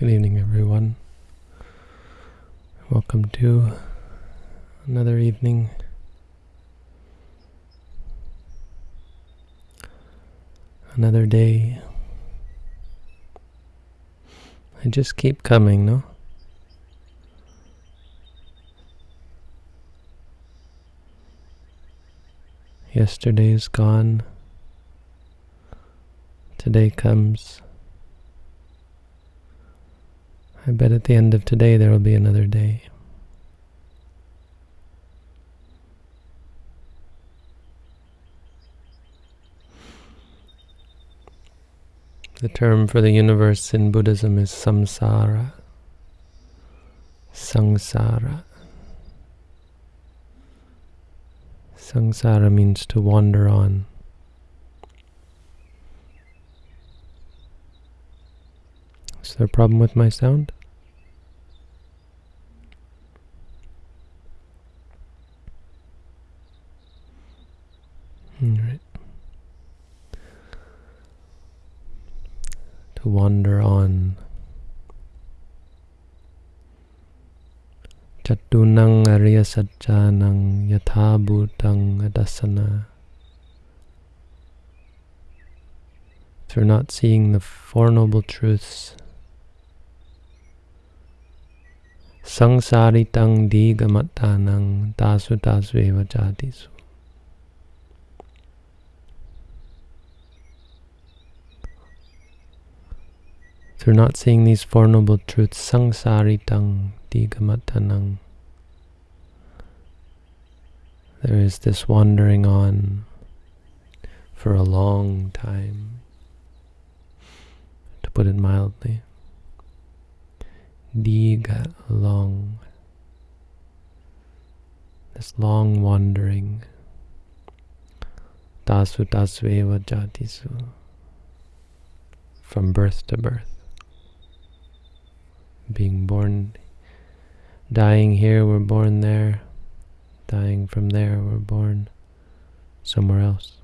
Good evening, everyone. Welcome to another evening. Another day. I just keep coming, no? Yesterday is gone. Today comes. I bet at the end of today there will be another day. The term for the universe in Buddhism is samsara. Samsara. Samsara means to wander on. Is there a problem with my sound? All right. To wander on. Chatunang Arya Satchanang Yathabhutang Adasana. Through not seeing the Four Noble Truths, Sangsaritang Digamatanang Dasu Dasveva Jatisu. Through not seeing these Four Noble Truths, Sangsaritang Digamatanang, there is this wandering on for a long time, to put it mildly. Diga, long. This long wandering. Dasu dasveva jatisu. From birth to birth. Being born, dying here, we're born there. Dying from there, we're born somewhere else.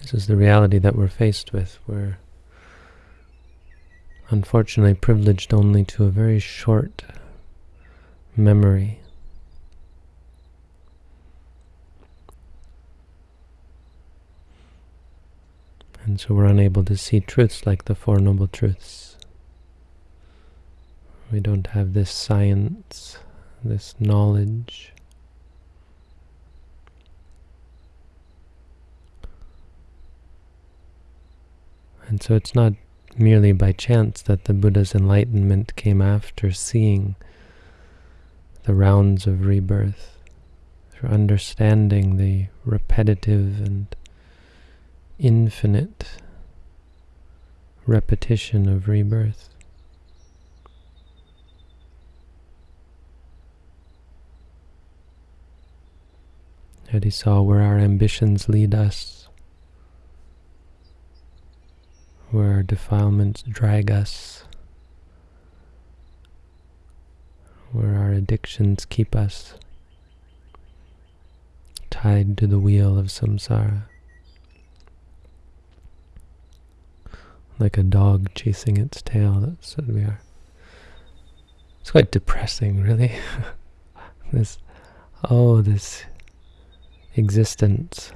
This is the reality that we're faced with. We're unfortunately privileged only to a very short memory. And so we're unable to see truths like the Four Noble Truths. We don't have this science, this knowledge. And so it's not merely by chance that the Buddha's enlightenment came after seeing the rounds of rebirth, through understanding the repetitive and infinite repetition of rebirth. That he saw where our ambitions lead us, where our defilements drag us, where our addictions keep us tied to the wheel of samsara. Like a dog chasing its tail, that's what we are. It's quite depressing, really. this, oh, this existence.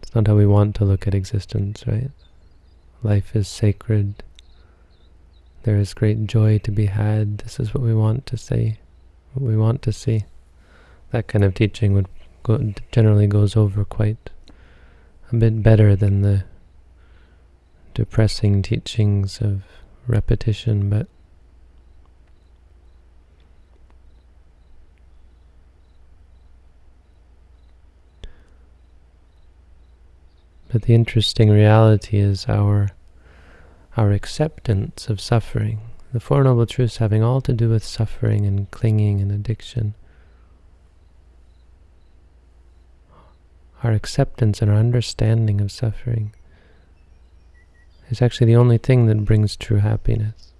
It's not how we want to look at existence, right? Life is sacred. There is great joy to be had. This is what we want to say, what we want to see. That kind of teaching would go, generally goes over quite a bit better than the depressing teachings of repetition, but But the interesting reality is our our acceptance of suffering, the Four Noble Truths having all to do with suffering and clinging and addiction, our acceptance and our understanding of suffering is actually the only thing that brings true happiness.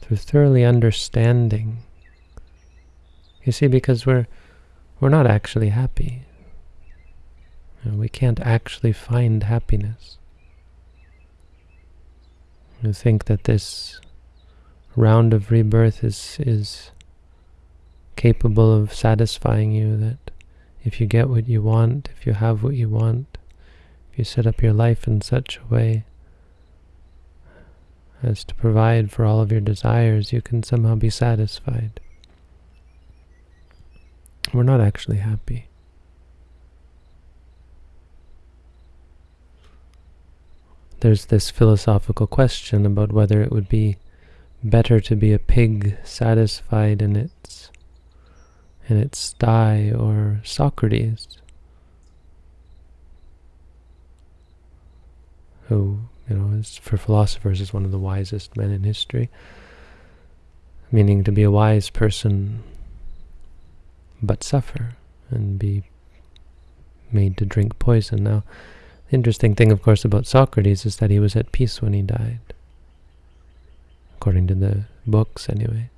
Through thoroughly understanding, you see, because we're, we're not actually happy. We can't actually find happiness. You think that this round of rebirth is is capable of satisfying you, that if you get what you want, if you have what you want, if you set up your life in such a way as to provide for all of your desires, you can somehow be satisfied. We're not actually happy. There's this philosophical question about whether it would be better to be a pig satisfied in its in its sty or Socrates who you know is for philosophers is one of the wisest men in history. Meaning to be a wise person but suffer and be made to drink poison. Now interesting thing of course about Socrates is that he was at peace when he died according to the books anyway.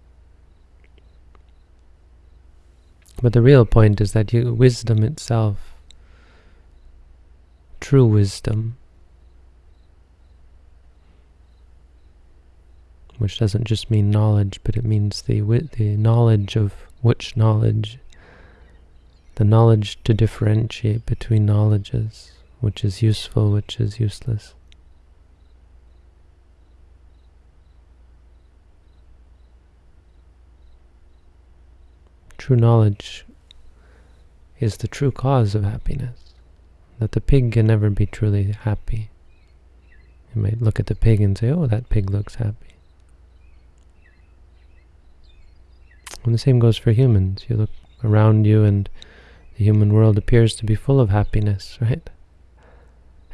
But the real point is that you, wisdom itself, true wisdom, which doesn't just mean knowledge, but it means the the knowledge of which knowledge, the knowledge to differentiate between knowledges, which is useful, which is useless. True knowledge is the true cause of happiness. That the pig can never be truly happy. You might look at the pig and say, oh, that pig looks happy. And the same goes for humans. You look around you and the human world appears to be full of happiness, right?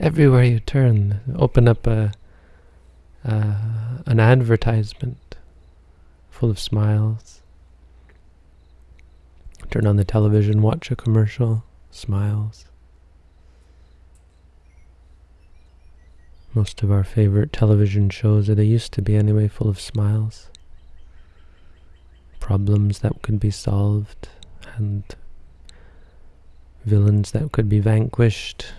Everywhere you turn, open up a uh, an advertisement full of smiles, Turn on the television, watch a commercial, smiles. Most of our favorite television shows, or they used to be anyway, full of smiles. Problems that could be solved, and villains that could be vanquished,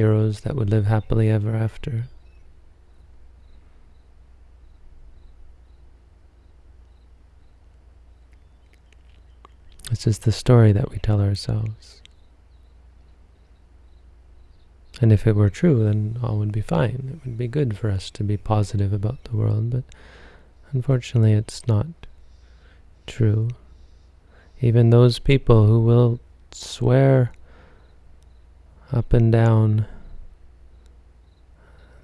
heroes that would live happily ever after. This is the story that we tell ourselves. And if it were true, then all would be fine. It would be good for us to be positive about the world, but unfortunately it's not true. Even those people who will swear up and down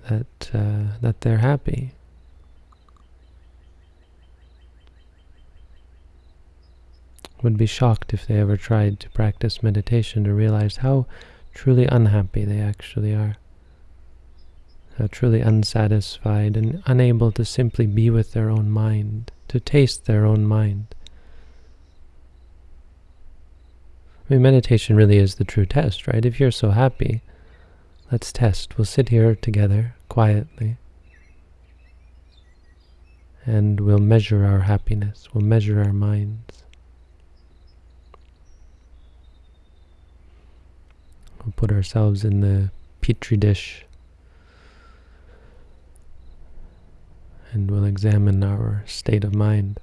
that uh, that they're happy would be shocked if they ever tried to practice meditation to realize how truly unhappy they actually are. How truly unsatisfied and unable to simply be with their own mind, to taste their own mind. I mean, meditation really is the true test, right? If you're so happy, let's test. We'll sit here together, quietly, and we'll measure our happiness. We'll measure our minds. We'll put ourselves in the petri dish and we'll examine our state of mind.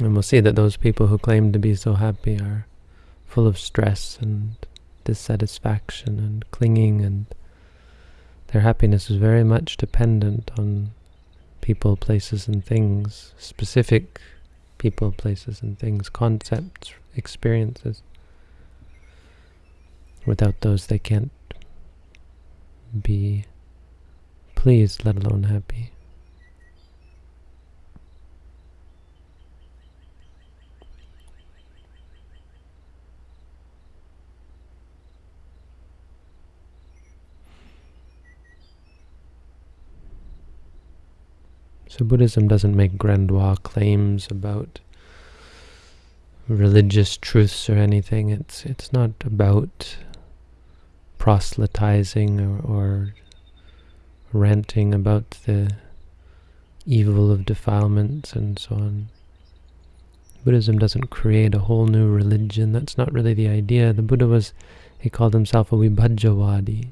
And we'll see that those people who claim to be so happy are full of stress and dissatisfaction and clinging and their happiness is very much dependent on people, places and things, specific people, places and things, concepts, experiences. Without those, they can't be pleased, let alone happy. So Buddhism doesn't make grandiose claims about religious truths or anything. It's it's not about proselytizing or, or ranting about the evil of defilements and so on. Buddhism doesn't create a whole new religion. That's not really the idea. The Buddha was, he called himself a vibhajjavadi.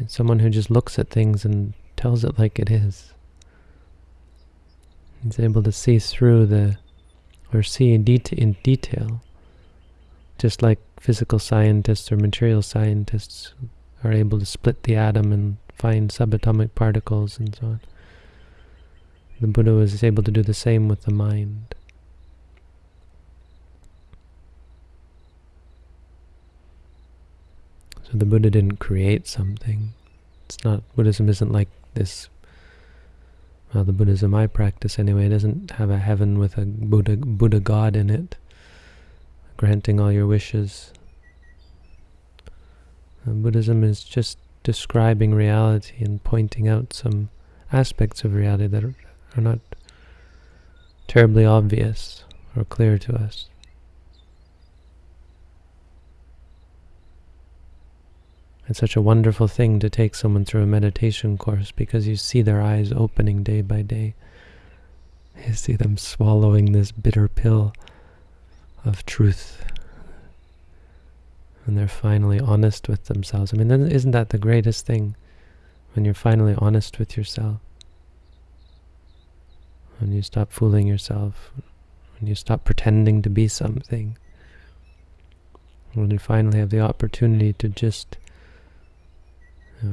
It's someone who just looks at things and tells it like it is. He's able to see through the, or see in, det in detail, just like physical scientists or material scientists are able to split the atom and find subatomic particles and so on. The Buddha was able to do the same with the mind. So the Buddha didn't create something. It's not, Buddhism isn't like this, well, the Buddhism I practice anyway, doesn't have a heaven with a Buddha, Buddha God in it, granting all your wishes. And Buddhism is just describing reality and pointing out some aspects of reality that are, are not terribly obvious or clear to us. It's such a wonderful thing to take someone through a meditation course because you see their eyes opening day by day. You see them swallowing this bitter pill of truth. And they're finally honest with themselves. I mean, isn't that the greatest thing? When you're finally honest with yourself. When you stop fooling yourself. When you stop pretending to be something. When you finally have the opportunity to just yeah.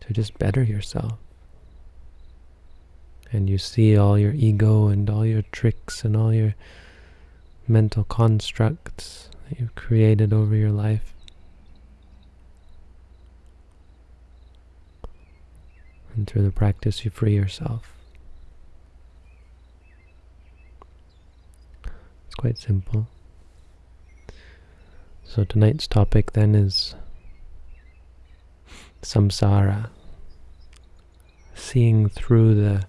To just better yourself. And you see all your ego and all your tricks and all your mental constructs that you've created over your life. And through the practice you free yourself. It's quite simple. So tonight's topic then is samsara, seeing through the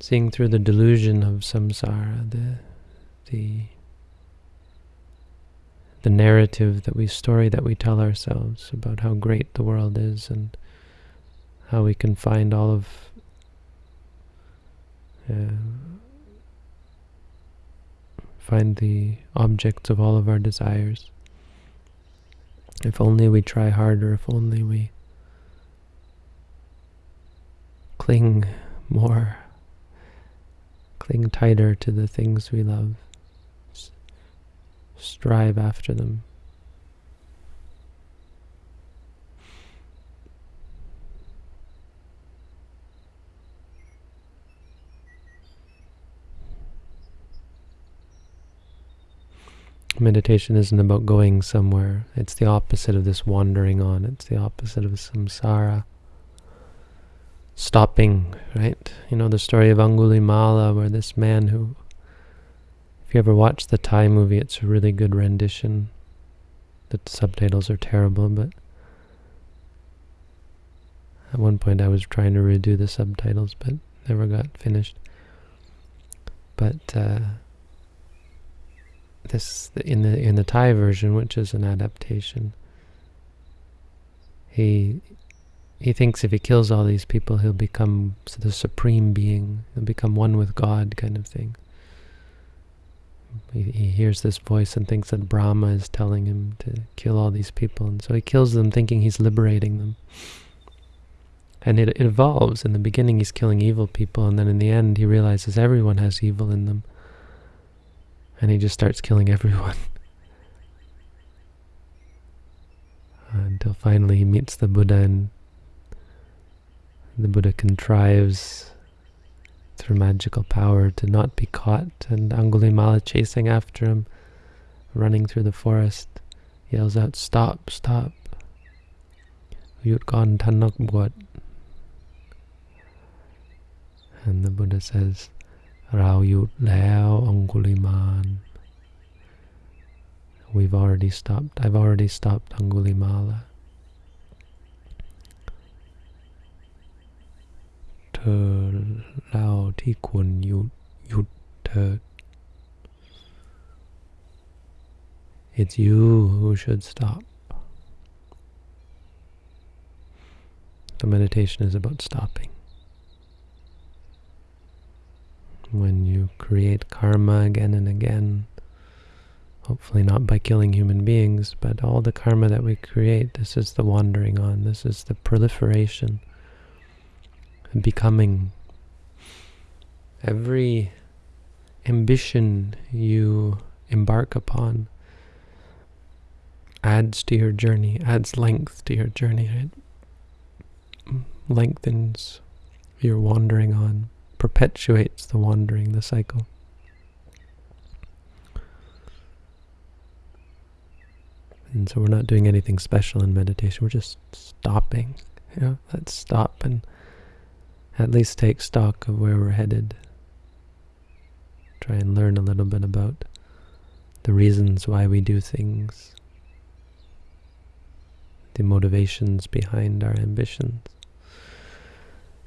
seeing through the delusion of samsara, the the the narrative that we story that we tell ourselves about how great the world is and how we can find all of uh, find the objects of all of our desires. If only we try harder, if only we cling more, cling tighter to the things we love, strive after them. Meditation isn't about going somewhere. It's the opposite of this wandering on. It's the opposite of samsara. Stopping, right? You know the story of Angulimala, where this man who, if you ever watch the Thai movie, it's a really good rendition. The subtitles are terrible, but at one point I was trying to redo the subtitles, but never got finished. But uh, this in the in the Thai version, which is an adaptation. He he thinks if he kills all these people, he'll become the supreme being. He'll become one with God, kind of thing. He, he hears this voice and thinks that Brahma is telling him to kill all these people, and so he kills them, thinking he's liberating them. And it, it evolves. In the beginning, he's killing evil people, and then in the end, he realizes everyone has evil in them and he just starts killing everyone. Until finally he meets the Buddha and the Buddha contrives through magical power to not be caught and Angulimala chasing after him, running through the forest, yells out, stop, stop. And the Buddha says, เราหยุดแล้วองคุลิมาน we've already stopped. I've already stopped Angulimala. เธอเล่าที่ควรหยุดหยุดเธอ It's you who should stop. The meditation is about stopping. When you create karma again and again, hopefully not by killing human beings, but all the karma that we create, this is the wandering on, this is the proliferation, becoming. Every ambition you embark upon adds to your journey, adds length to your journey. It lengthens your wandering on, perpetuates the wandering, the cycle. And so we're not doing anything special in meditation. We're just stopping. You know, let's stop and at least take stock of where we're headed. Try and learn a little bit about the reasons why we do things, the motivations behind our ambitions,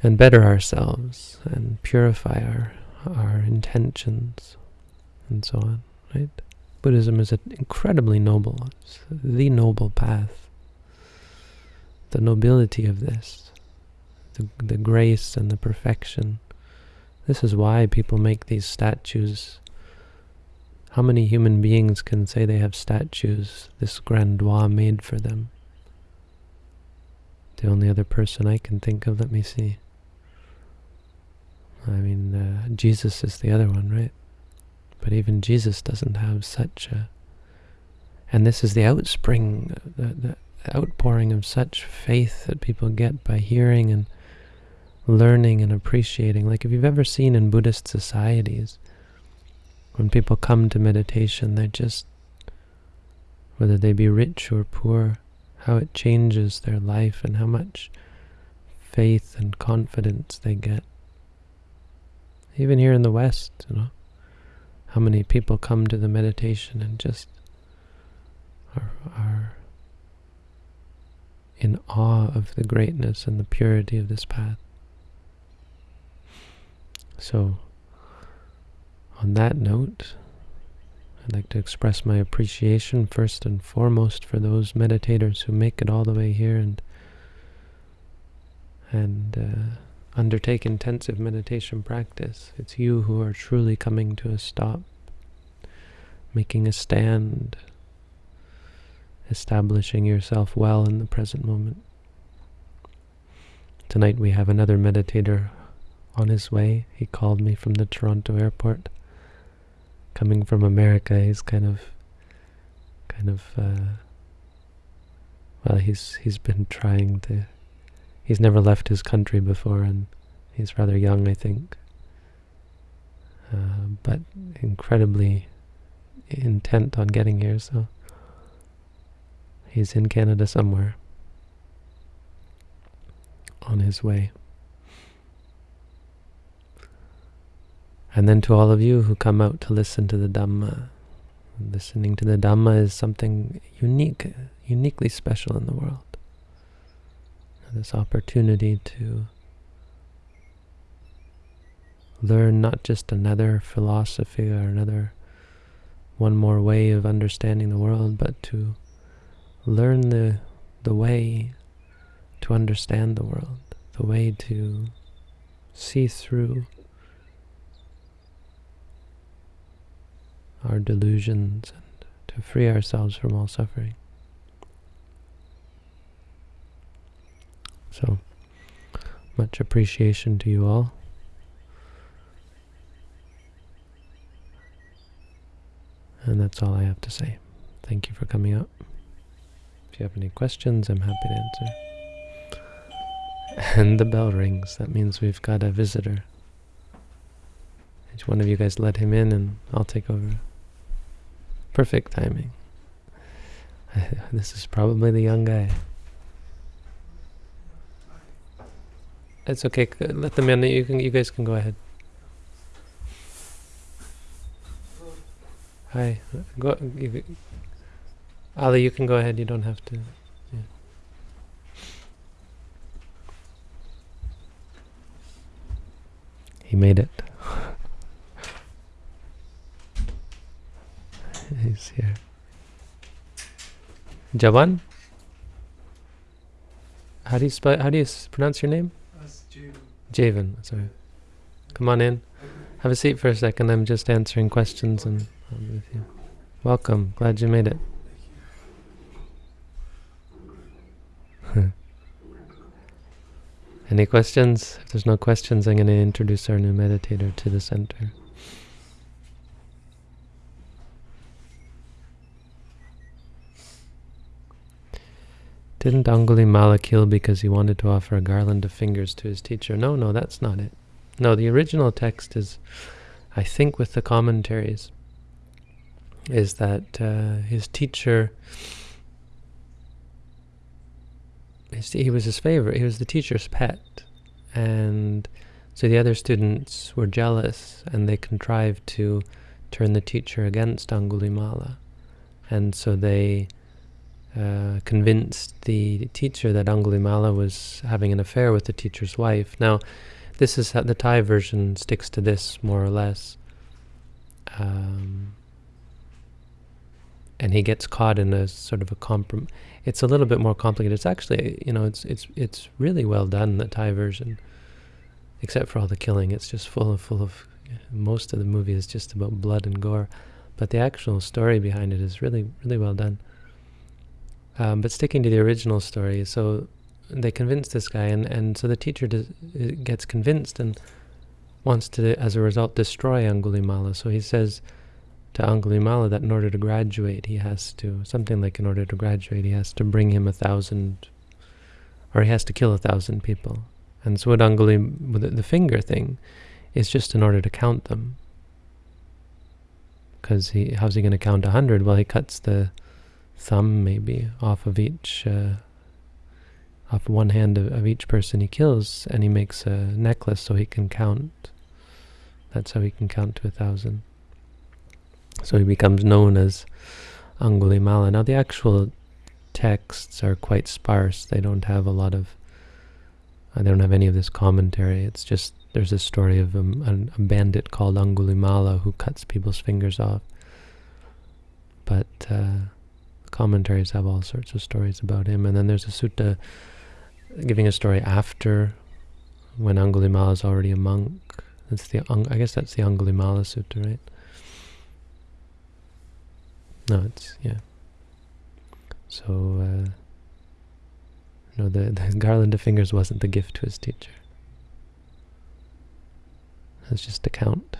and better ourselves and purify our, our intentions and so on, right? Buddhism is an incredibly noble. It's the noble path. The nobility of this, the, the grace and the perfection. This is why people make these statues. How many human beings can say they have statues, this grandois made for them? The only other person I can think of, let me see. I mean, uh, Jesus is the other one, right? But even Jesus doesn't have such a... And this is the outspring, the, the outpouring of such faith that people get by hearing and learning and appreciating. Like if you've ever seen in Buddhist societies, when people come to meditation, they're just, whether they be rich or poor, how it changes their life and how much faith and confidence they get. Even here in the West, you know how many people come to the meditation and just are, are in awe of the greatness and the purity of this path. So, on that note, I'd like to express my appreciation first and foremost for those meditators who make it all the way here and and uh, undertake intensive meditation practice. It's you who are truly coming to a stop, making a stand, establishing yourself well in the present moment. Tonight we have another meditator on his way. He called me from the Toronto airport. Coming from America, he's kind of, kind of, uh, well, he's he's been trying to he's never left his country before, and he's rather young, I think. Uh, but incredibly intent on getting here, so he's in Canada somewhere on his way. And then to all of you who come out to listen to the Dhamma, listening to the Dhamma is something unique, uniquely special in the world this opportunity to learn not just another philosophy or another one more way of understanding the world, but to learn the the way to understand the world, the way to see through our delusions and to free ourselves from all suffering. So, much appreciation to you all. And that's all I have to say. Thank you for coming out. If you have any questions, I'm happy to answer. And the bell rings. That means we've got a visitor. Each one of you guys let him in and I'll take over. Perfect timing. this is probably the young guy. It's okay. Let them in. You can. You guys can go ahead. Hi. Go. You, Ali, you can go ahead. You don't have to. He made it. He's here. Javan? how do you spell? How do you pronounce your name? Javen. Sorry. Come on in. Have a seat for a second. I'm just answering questions and I'll be with you. Welcome. Glad you made it. Any questions? If there's no questions, I'm going to introduce our new meditator to the center. Didn't Angulimala kill because he wanted to offer a garland of fingers to his teacher? No, no, that's not it. No, the original text is, I think with the commentaries, is that uh, his teacher, his, he was his favorite, he was the teacher's pet. And so the other students were jealous and they contrived to turn the teacher against Angulimala. And so they uh, convinced the teacher that Angulimala was having an affair with the teacher's wife. Now, this is how the Thai version sticks to this more or less. Um, and he gets caught in a sort of a comprom. It's a little bit more complicated. It's actually, you know, it's it's it's really well done the Thai version, except for all the killing. It's just full of full of. Most of the movie is just about blood and gore, but the actual story behind it is really really well done. Um, but sticking to the original story, so they convince this guy, and, and so the teacher does, gets convinced and wants to, as a result, destroy Angulimala. So he says to Angulimala that in order to graduate, he has to, something like in order to graduate, he has to bring him a thousand, or he has to kill a thousand people. And so what Angulim, with the finger thing, is just in order to count them. Because he, how's he going to count a hundred? Well, he cuts the thumb maybe off of each uh, off one hand of, of, each person he kills and he makes a necklace so he can count. That's how he can count to a thousand. So he becomes known as Angulimala. Now the actual texts are quite sparse. They don't have a lot of uh, they don't have any of this commentary. It's just there's a story of um, a, a bandit called Angulimala who cuts people's fingers off. But uh, commentaries have all sorts of stories about him. And then there's a sutta giving a story after when Angulimala is already a monk. That's the I guess that's the Angulimala Sutta, right? No, it's yeah. So uh, no, the the garland of fingers wasn't the gift to his teacher. It's just a count.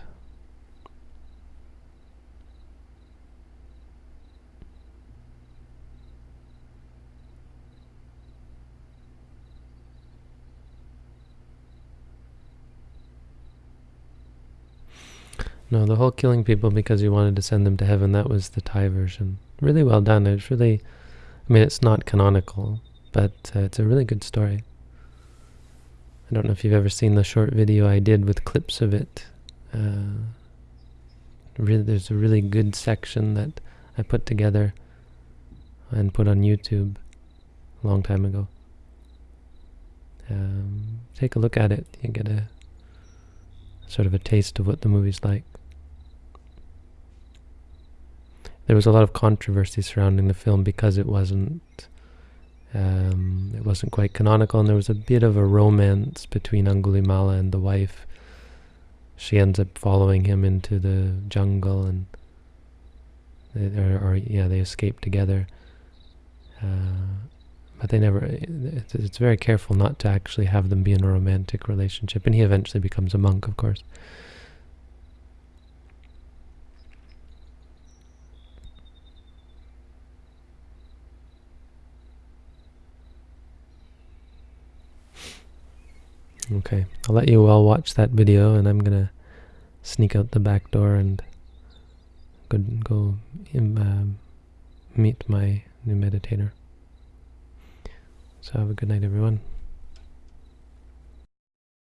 No, the whole killing people because you wanted to send them to heaven, that was the Thai version. Really well done. It's really, I mean, it's not canonical, but uh, it's a really good story. I don't know if you've ever seen the short video I did with clips of it. Uh, really, there's a really good section that I put together and put on YouTube a long time ago. Um, take a look at it. You get a sort of a taste of what the movie's like. There was a lot of controversy surrounding the film because it wasn't um, it wasn't quite canonical, and there was a bit of a romance between Angulimala and the wife. She ends up following him into the jungle, and they, or, or yeah, they escape together. Uh, but they never. It's, it's very careful not to actually have them be in a romantic relationship, and he eventually becomes a monk, of course. Okay, I'll let you all watch that video and I'm gonna sneak out the back door and go, go um, meet my new meditator. So have a good night everyone.